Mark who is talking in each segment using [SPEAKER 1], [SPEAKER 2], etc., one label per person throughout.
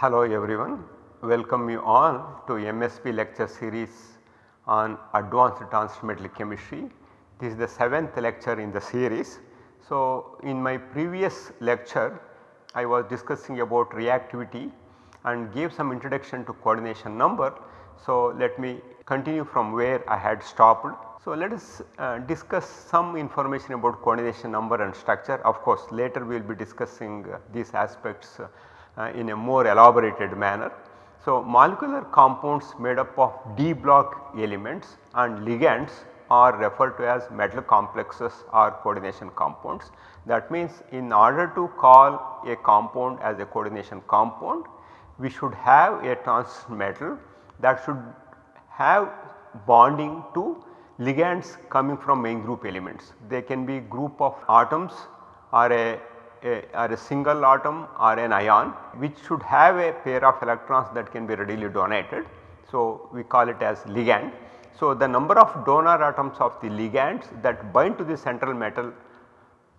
[SPEAKER 1] Hello everyone, welcome you all to MSB lecture series on advanced transition metal chemistry. This is the 7th lecture in the series. So, in my previous lecture I was discussing about reactivity and gave some introduction to coordination number. So, let me continue from where I had stopped. So, let us uh, discuss some information about coordination number and structure. Of course, later we will be discussing uh, these aspects uh, Uh, in a more elaborated manner. So, molecular compounds made up of D block elements and ligands are referred to as metal complexes or coordination compounds. That means in order to call a compound as a coordination compound, we should have a transition metal that should have bonding to ligands coming from main group elements. They can be group of atoms or a, a, or a single atom or an ion which should have a pair of electrons that can be readily donated. So, we call it as ligand. So, the number of donor atoms of the ligands that bind to the central metal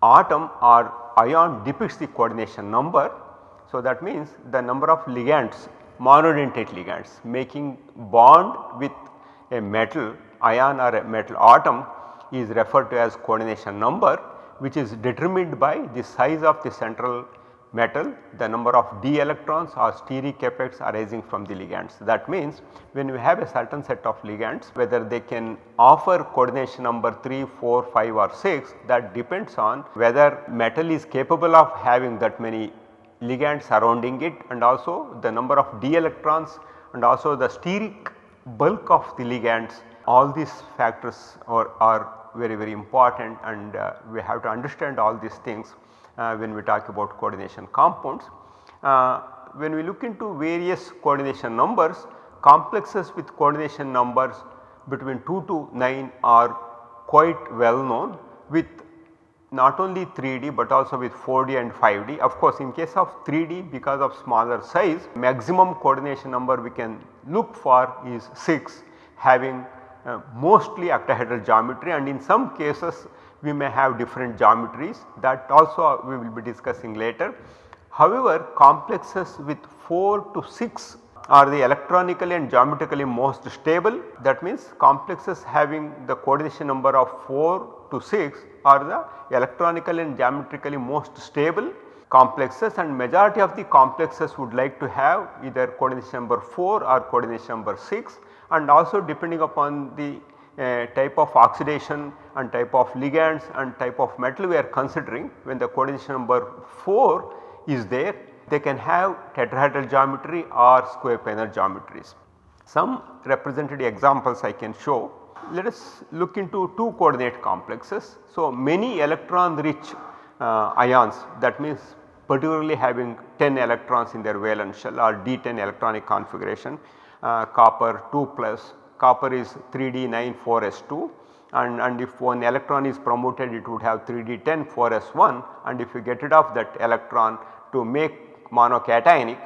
[SPEAKER 1] atom or ion depicts the coordination number. So, that means the number of ligands monodentate ligands making bond with a metal ion or a metal atom is referred to as coordination number which is determined by the size of the central metal, the number of d electrons or steric effects arising from the ligands. That means when we have a certain set of ligands whether they can offer coordination number 3, 4, 5 or 6 that depends on whether metal is capable of having that many ligands surrounding it and also the number of d electrons and also the steric bulk of the ligands all these factors are, are very very important and uh, we have to understand all these things uh, when we talk about coordination compounds. Uh, when we look into various coordination numbers, complexes with coordination numbers between 2 to 9 are quite well known with not only 3D but also with 4D and 5D. Of course, in case of 3D because of smaller size maximum coordination number we can look for is 6 having uh, mostly octahedral geometry and in some cases we may have different geometries. That also we will be discussing later. However, complexes with 4 to 6 are the electronically and geometrically most stable. That means complexes having the coordination number of 4 to 6 are the electronically and geometrically most stable. Complexes and majority of the complexes would like to have either coordination number 4 or coordination number 6 and also depending upon the uh, type of oxidation and type of ligands and type of metal we are considering when the coordination number 4 is there they can have tetrahedral geometry or square planar geometries. Some representative examples I can show. Let us look into 2 coordinate complexes. So, many electron rich uh, ions that means particularly having 10 electrons in their valence shell or D10 electronic configuration copper 2 plus. Copper is 3D 9 4s2 and, and if one electron is promoted it would have 3D 10 4s1 and if you get rid of that electron to make monocationic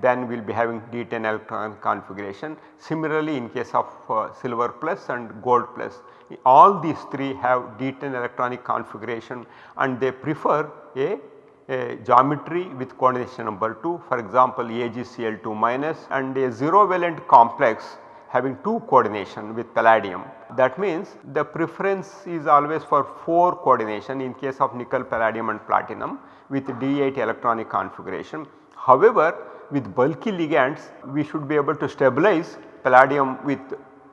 [SPEAKER 1] then we will be having D10 electron configuration. Similarly in case of uh, silver plus and gold plus all these 3 have D10 electronic configuration and they prefer a, a geometry with coordination number 2 for example AgCl2 minus and a 0 valent complex having 2 coordination with palladium. That means the preference is always for 4 coordination in case of nickel, palladium and platinum with D8 electronic configuration. However, with bulky ligands we should be able to stabilize palladium with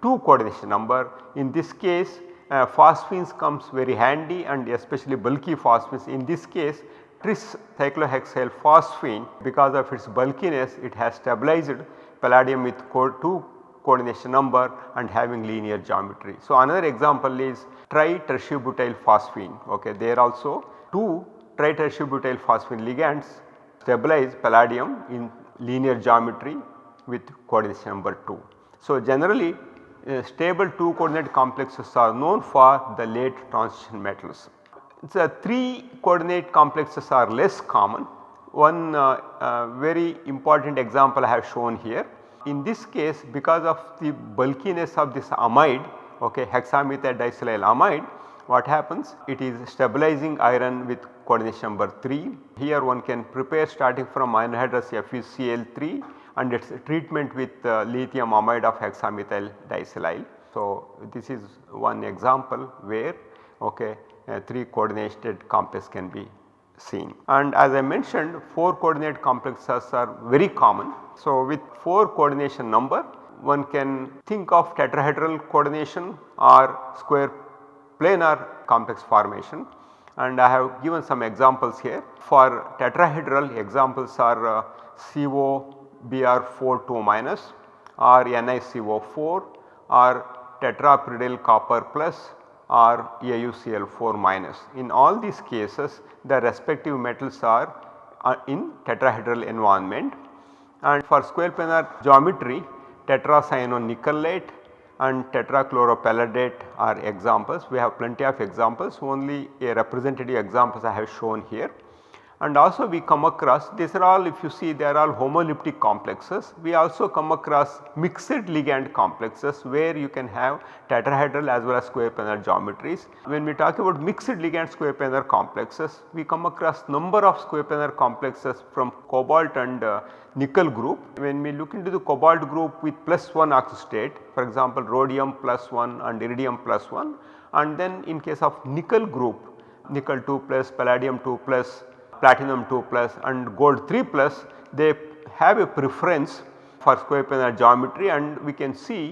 [SPEAKER 1] 2 coordination number. In this case uh, phosphines comes very handy and especially bulky phosphines. In this case tris cyclohexyl phosphine because of its bulkiness it has stabilized palladium with 2 coordination number and having linear geometry. So, another example is tri-tertiary phosphine okay there also 2 tri-tertiary phosphine ligands stabilize palladium in linear geometry with coordination number 2. So, generally uh, stable 2 coordinate complexes are known for the late transition metals. The 3 coordinate complexes are less common. One uh, uh, very important example I have shown here in this case because of the bulkiness of this amide okay hexamethyl disilyl amide what happens? It is stabilizing iron with coordination number 3. Here one can prepare starting from anhydrous FeCl3 and its treatment with uh, lithium amide of hexamethyl disilyl. So, this is one example where okay, 3 coordinated complex can be seen. And as I mentioned 4 coordinate complexes are very common. So, with 4 coordination number one can think of tetrahedral coordination or square planar complex formation and I have given some examples here. For tetrahedral examples are uh, CO Br4 2 minus or NiCO4 or tetrapyridyl copper plus or AuCl4 minus. In all these cases the respective metals are uh, in tetrahedral environment and for square planar geometry tetracyanonickelate and tetrachloropalladate are examples. We have plenty of examples only a representative examples I have shown here and also we come across these are all if you see they are all homoleptic complexes. We also come across mixed ligand complexes where you can have tetrahedral as well as square planar geometries. When we talk about mixed ligand square planar complexes we come across number of square planar complexes from cobalt and uh, nickel group. When we look into the cobalt group with plus 1 oxystate for example rhodium plus 1 and iridium plus 1 and then in case of nickel group nickel 2 plus palladium 2 plus platinum 2 plus and gold 3 plus they have a preference for square planar geometry and we can see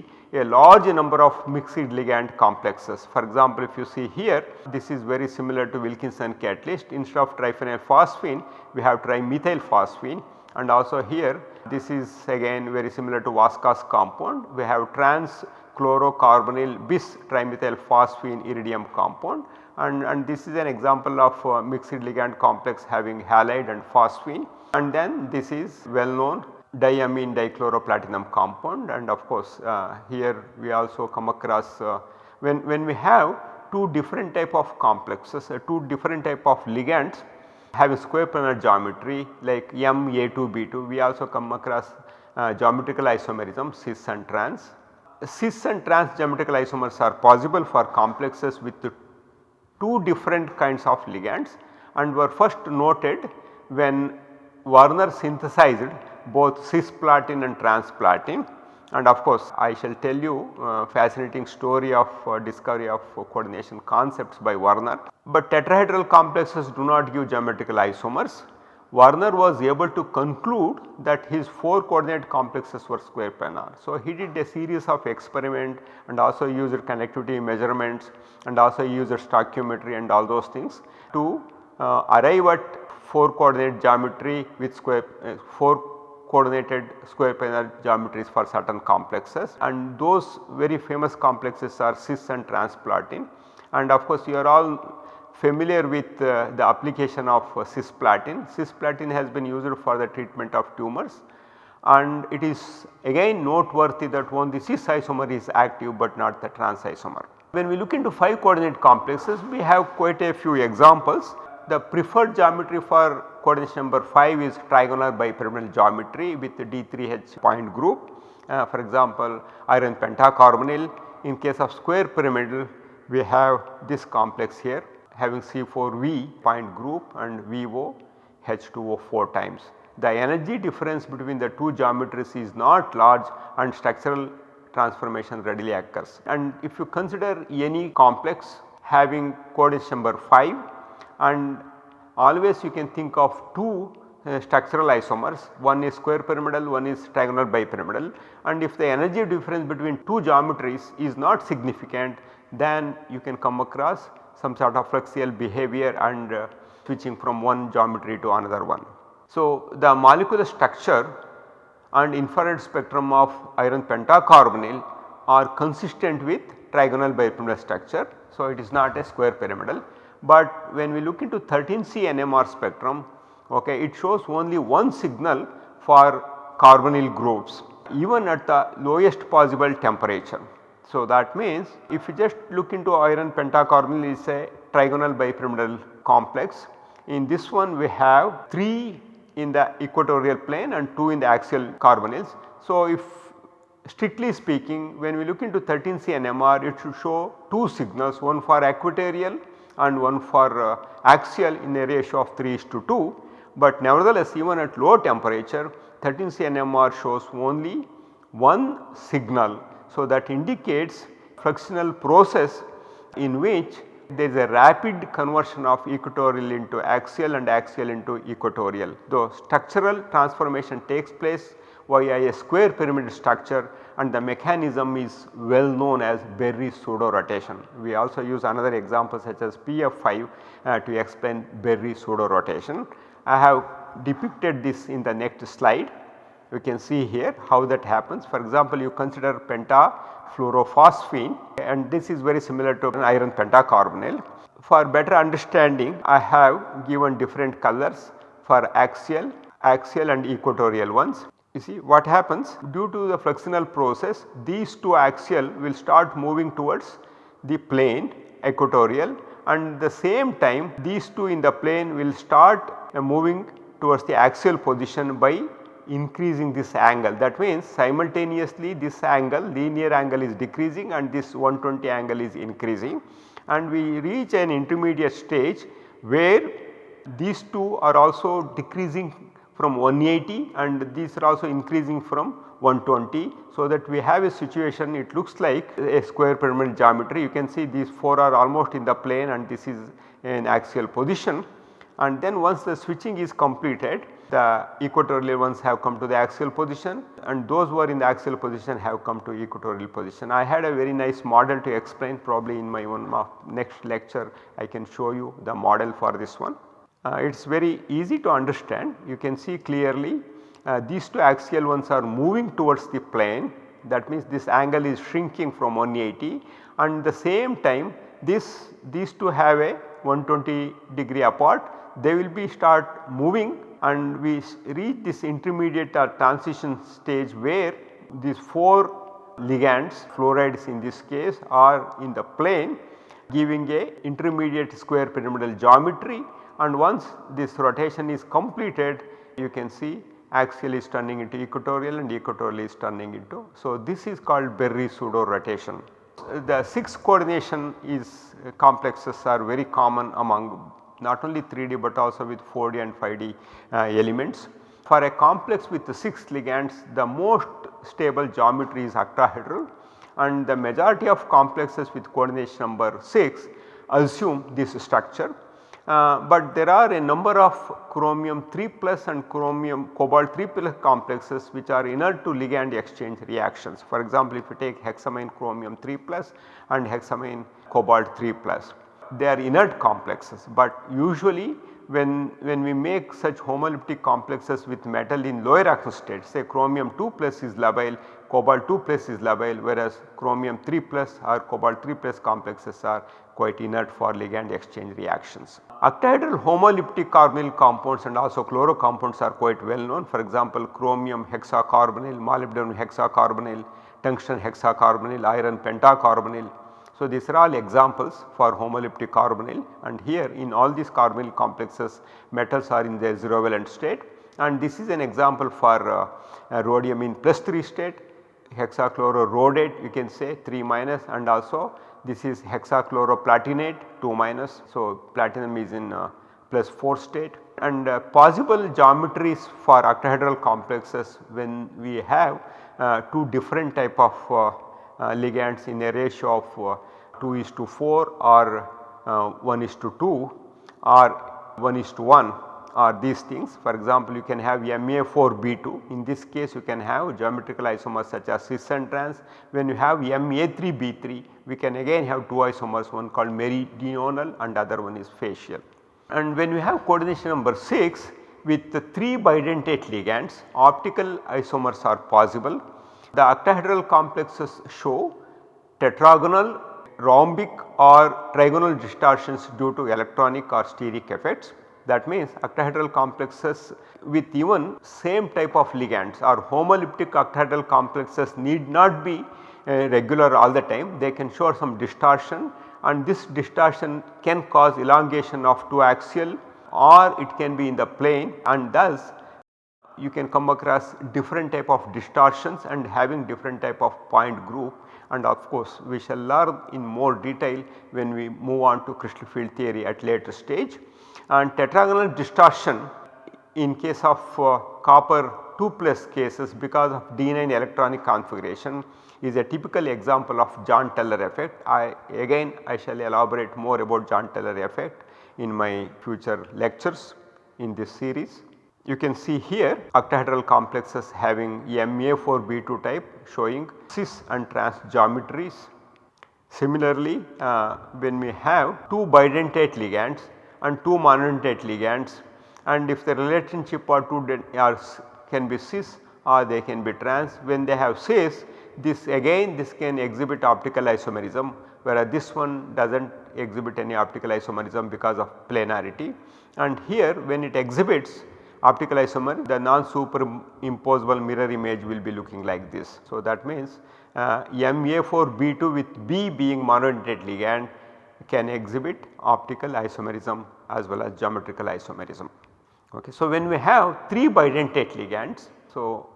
[SPEAKER 1] a large number of mixed ligand complexes. For example, if you see here this is very similar to Wilkinson catalyst. Instead of triphenyl phosphine we have trimethyl phosphine. And also here this is again very similar to Vaska's compound. We have trans chlorocarbonyl bis trimethyl phosphine iridium compound and, and this is an example of uh, mixed ligand complex having halide and phosphine. And then this is well known diamine dichloroplatinum compound. And of course uh, here we also come across uh, when, when we have two different type of complexes uh, two different type of ligands having square planar geometry like M A2B2 we also come across uh, geometrical isomerism cis and trans. Cis and trans geometrical isomers are possible for complexes with two different kinds of ligands and were first noted when Werner synthesized both cisplatin and transplatin and of course I shall tell you uh, fascinating story of uh, discovery of uh, coordination concepts by Werner. But tetrahedral complexes do not give geometrical isomers. Werner was able to conclude that his 4 coordinate complexes were square planar. So, he did a series of experiment and also used conductivity measurements and also used stoichiometry and all those things to uh, arrive at 4 coordinate geometry with square uh, 4 coordinated square planar geometries for certain complexes and those very famous complexes are cis and transplatin and of course you are all familiar with uh, the application of uh, cisplatin. Cisplatin has been used for the treatment of tumors and it is again noteworthy that only the cis isomer is active but not the trans isomer. When we look into 5 coordinate complexes we have quite a few examples. The preferred geometry for coordination number 5 is trigonal bipyramidal geometry with the D3H point group. Uh, for example, iron pentacarbonyl in case of square pyramidal we have this complex here having C4V point group and VO H2O 4 times. The energy difference between the two geometries is not large and structural transformation readily occurs. And if you consider any complex having coordinate number 5 and always you can think of two uh, structural isomers one is square pyramidal one is trigonal bipyramidal and if the energy difference between two geometries is not significant then you can come across some sort of fluxional behavior and uh, switching from one geometry to another one. So, the molecular structure and infrared spectrum of iron pentacarbonyl are consistent with trigonal bipyramidal structure. So, it is not a square pyramidal, but when we look into 13C NMR spectrum okay, it shows only one signal for carbonyl groups even at the lowest possible temperature. So, that means if you just look into iron pentacarbonyl is a trigonal bipyramidal complex. In this one we have 3 in the equatorial plane and 2 in the axial carbonyls. So, if strictly speaking when we look into 13C NMR it should show two signals one for equatorial and one for uh, axial in a ratio of 3 is to 2. But nevertheless even at low temperature 13C NMR shows only one signal. So, that indicates fluxional process in which there is a rapid conversion of equatorial into axial and axial into equatorial. Though structural transformation takes place via a square pyramid structure and the mechanism is well known as Berry pseudo rotation. We also use another example such as PF5 uh, to explain Berry pseudo rotation. I have depicted this in the next slide. You can see here how that happens. For example, you consider pentafluorophosphine and this is very similar to an iron pentacarbonyl. For better understanding I have given different colors for axial, axial and equatorial ones. You see what happens due to the fluxional process these two axial will start moving towards the plane equatorial and the same time these two in the plane will start moving towards the axial position by increasing this angle. That means simultaneously this angle linear angle is decreasing and this 120 angle is increasing and we reach an intermediate stage where these two are also decreasing from 180 and these are also increasing from 120. So, that we have a situation it looks like a square pyramid geometry you can see these 4 are almost in the plane and this is in axial position and then once the switching is completed the equatorial ones have come to the axial position and those who are in the axial position have come to equatorial position. I had a very nice model to explain probably in my one next lecture I can show you the model for this one. Uh, it is very easy to understand you can see clearly uh, these two axial ones are moving towards the plane that means this angle is shrinking from 180 and the same time this these two have a 120 degree apart they will be start moving and we reach this intermediate or transition stage where these 4 ligands fluorides in this case are in the plane giving a intermediate square pyramidal geometry and once this rotation is completed you can see axial is turning into equatorial and equatorial is turning into. So, this is called Berry pseudo rotation. The 6 coordination is uh, complexes are very common among not only 3D but also with 4D and 5D uh, elements. For a complex with the 6 ligands the most stable geometry is octahedral and the majority of complexes with coordination number 6 assume this structure uh, but there are a number of chromium 3 plus and chromium cobalt 3 plus complexes which are inert to ligand exchange reactions. For example, if you take hexammine chromium 3 plus and hexammine cobalt 3 plus they are inert complexes, but usually when, when we make such homoleptic complexes with metal in lower reaction state say chromium 2 plus is labile, cobalt 2 plus is labile whereas chromium 3 plus or cobalt 3 plus complexes are quite inert for ligand exchange reactions. Octahedral homoleptic carbonyl compounds and also chloro compounds are quite well known for example chromium hexacarbonyl, molybdenum hexacarbonyl, tungsten hexacarbonyl, iron pentacarbonyl. So, these are all examples for homoleptic carbonyl and here in all these carbonyl complexes metals are in their 0 valent state and this is an example for uh, rhodium in plus 3 state hexachlororhodate you can say 3 minus and also this is hexachloroplatinate 2 minus. So, platinum is in uh, plus 4 state and uh, possible geometries for octahedral complexes when we have uh, two different type of uh, uh, ligands in a ratio of uh, 2 is to 4 or 1 is to 2 or 1 is to 1 are these things. For example, you can have Ma4B2 in this case you can have geometrical isomers such as cis and trans. When you have Ma3B3 we can again have two isomers one called meridional and other one is facial. And when we have coordination number 6 with the 3 bidentate ligands optical isomers are possible. The octahedral complexes show tetragonal, rhombic or trigonal distortions due to electronic or steric effects. That means octahedral complexes with even same type of ligands or homoleptic octahedral complexes need not be uh, regular all the time. They can show some distortion and this distortion can cause elongation of two axial or it can be in the plane and thus you can come across different type of distortions and having different type of point group and of course we shall learn in more detail when we move on to crystal field theory at later stage. And tetragonal distortion in case of uh, copper 2 plus cases because of D9 electronic configuration is a typical example of Jahn Teller effect. I again I shall elaborate more about Jahn Teller effect in my future lectures in this series. You can see here octahedral complexes having Ma4B2 type showing cis and trans geometries. Similarly, uh, when we have two bidentate ligands and two monodentate ligands and if the relationship are two are can be cis or they can be trans when they have cis this again this can exhibit optical isomerism whereas this one does not exhibit any optical isomerism because of planarity and here when it exhibits optical isomer the non superimposable mirror image will be looking like this. So, that means uh, Ma4B2 with B being monodentate ligand can exhibit optical isomerism as well as geometrical isomerism. Okay. So, when we have 3 bidentate ligands, so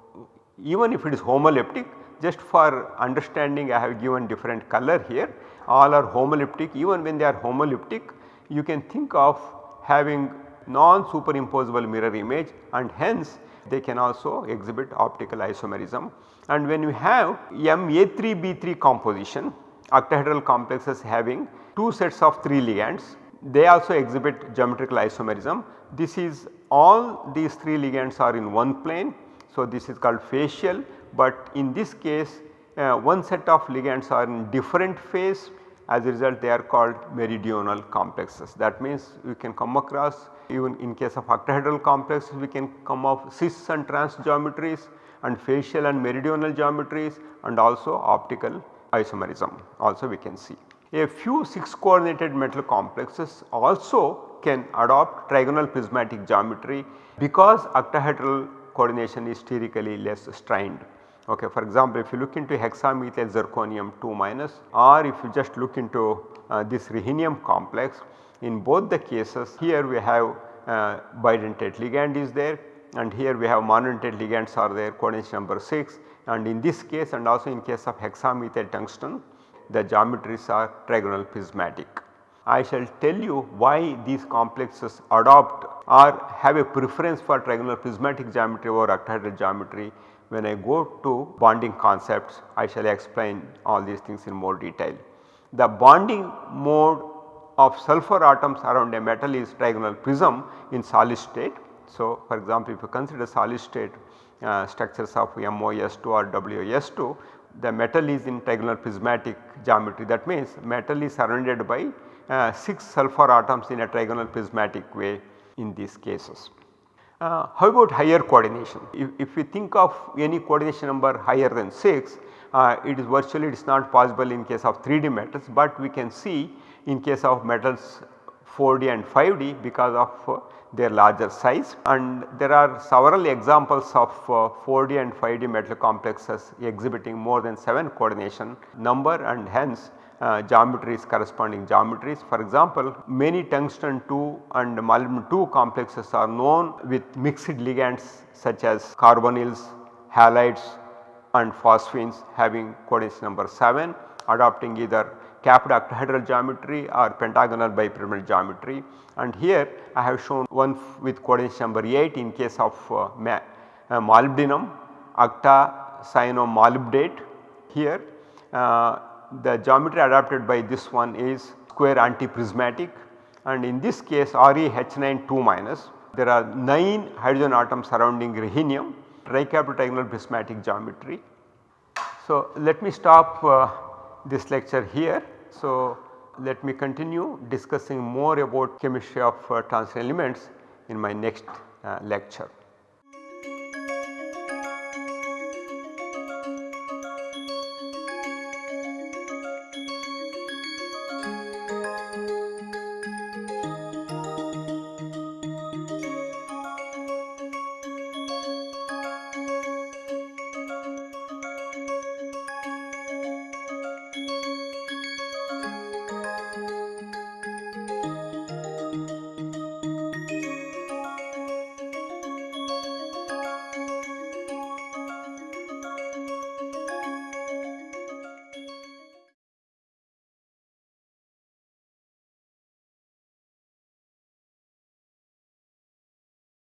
[SPEAKER 1] even if it is homoleptic just for understanding I have given different color here all are homoleptic even when they are homoleptic you can think of having non superimposable mirror image and hence they can also exhibit optical isomerism. And when we have Ma3B3 composition octahedral complexes having 2 sets of 3 ligands they also exhibit geometrical isomerism. This is all these 3 ligands are in one plane. So, this is called facial but in this case uh, one set of ligands are in different phase as a result they are called meridional complexes. That means we can come across even in case of octahedral complexes we can come of cis and trans geometries and facial and meridional geometries and also optical isomerism also we can see. A few 6 coordinated metal complexes also can adopt trigonal prismatic geometry because octahedral coordination is sterically less strained. Okay, for example, if you look into hexamethyl zirconium 2 minus or if you just look into uh, this rhenium complex in both the cases here we have uh, bidentate ligand is there and here we have monodentate ligands are there coordination number 6 and in this case and also in case of hexamethyl tungsten the geometries are trigonal prismatic. I shall tell you why these complexes adopt or have a preference for trigonal prismatic geometry over octahedral geometry. When I go to bonding concepts I shall explain all these things in more detail. The bonding mode of sulfur atoms around a metal is trigonal prism in solid state. So, for example, if you consider solid state uh, structures of MoS2 or WS2 the metal is in trigonal prismatic geometry that means metal is surrounded by uh, 6 sulfur atoms in a trigonal prismatic way in these cases. Uh, how about higher coordination? If, if we think of any coordination number higher than 6 uh, it is virtually it is not possible in case of 3D metals, but we can see in case of metals 4D and 5D because of uh, their larger size and there are several examples of uh, 4D and 5D metal complexes exhibiting more than 7 coordination number and hence uh, geometries corresponding geometries. For example, many tungsten 2 and molybdenum 2 complexes are known with mixed ligands such as carbonyls, halides and phosphines having coordination number 7 adopting either capped octahedral geometry or pentagonal bipyramidal geometry. And here I have shown one with coordination number 8 in case of uh, uh, molybdenum octacyano here uh, the geometry adopted by this one is square antiprismatic. And in this case ReH9 2 minus there are 9 hydrogen atoms surrounding rhenium tricapped prismatic geometry. So, let me stop uh, this lecture here. So, let me continue discussing more about chemistry of uh, transition elements in my next uh, lecture.